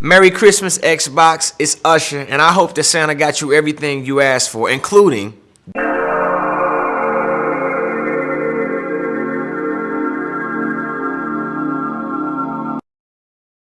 Merry Christmas, Xbox. It's Usher, and I hope that Santa got you everything you asked for, including